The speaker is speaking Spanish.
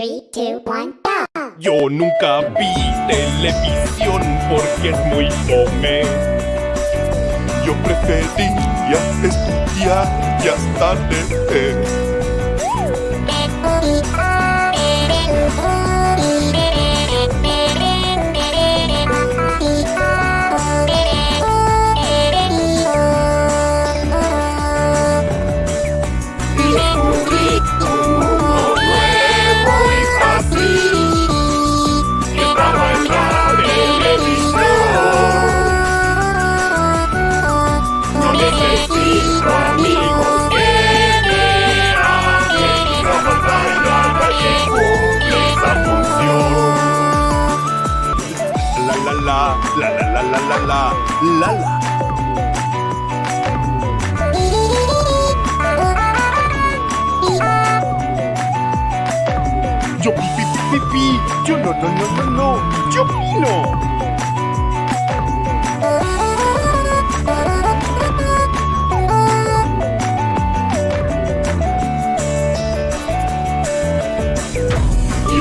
Go. Yo nunca vi televisión porque es muy fome. Yo prefería estudiar y hasta leer. La la la la la la la la. Yo pipi pipi, yo no no no no no, yo pino. Y